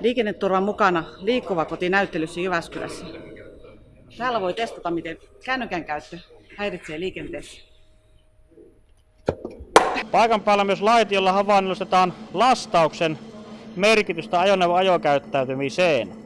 Liikenneturvan mukana liikkuva koti näyttelyssä Jyväskylässä. Täällä voi testata, miten kännykän käyttö häiritsee liikenteessä. Paikan päällä myös laitiolla havainnollistetaan lastauksen merkitystä ajoneuvon ajokäyttäytymiseen.